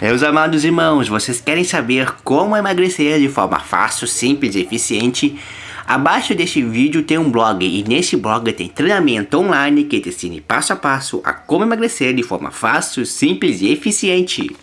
Meus amados irmãos, vocês querem saber como emagrecer de forma fácil, simples e eficiente? Abaixo deste vídeo tem um blog e neste blog tem treinamento online que te ensina passo a passo a como emagrecer de forma fácil, simples e eficiente.